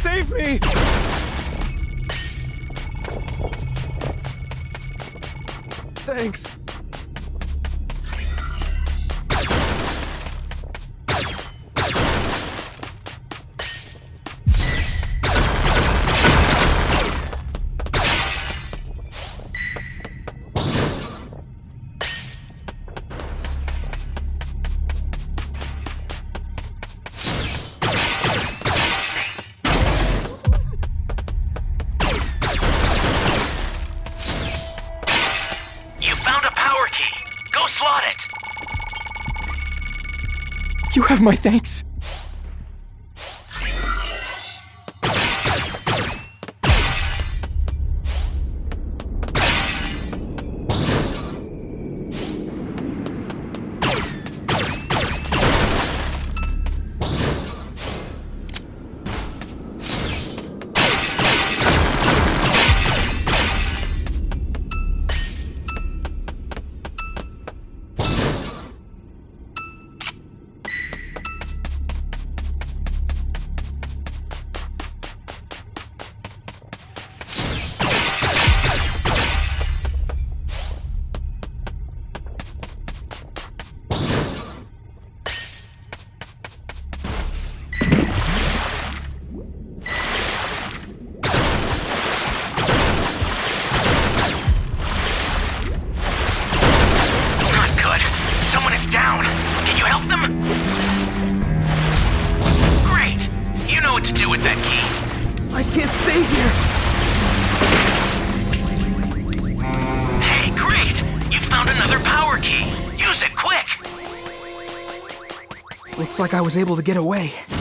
Save me! Thanks. Slot it! You have my thanks. like I was able to get away.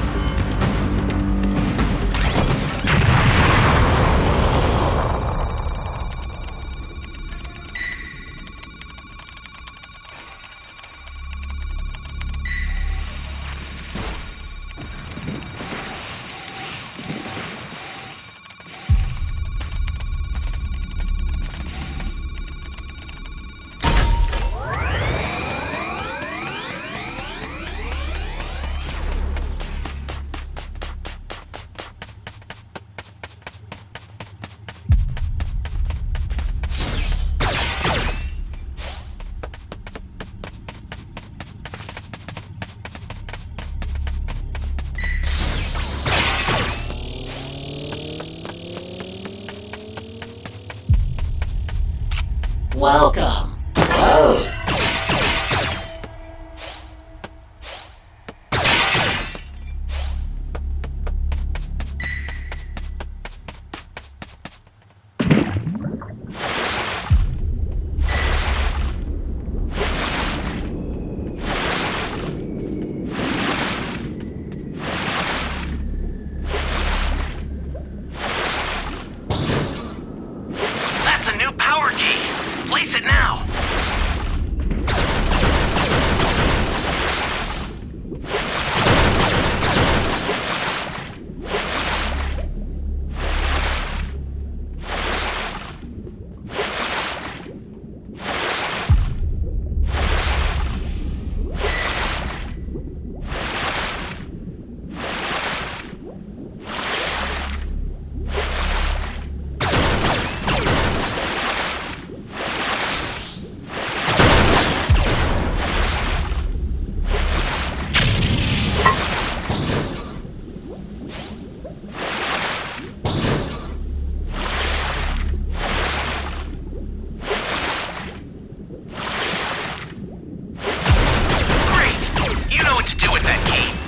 with that key.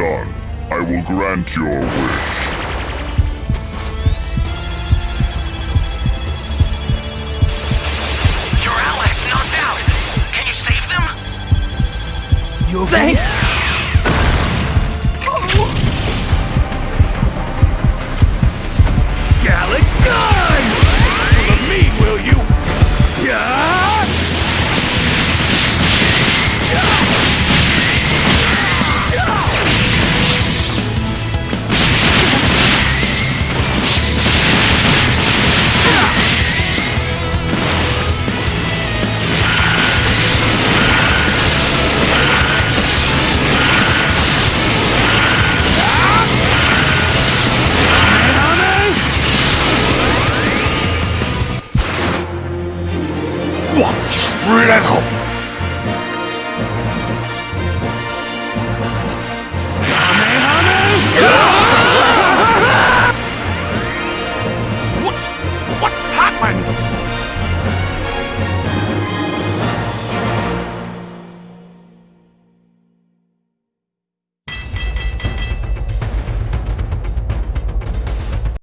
done. I will grant your wish. Your allies knocked out! Can you save them? You okay? Thanks!